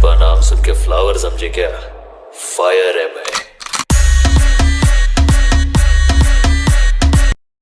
पुष्पा नाम सुन के फ्लावर समझे क्या? फायर है मैं।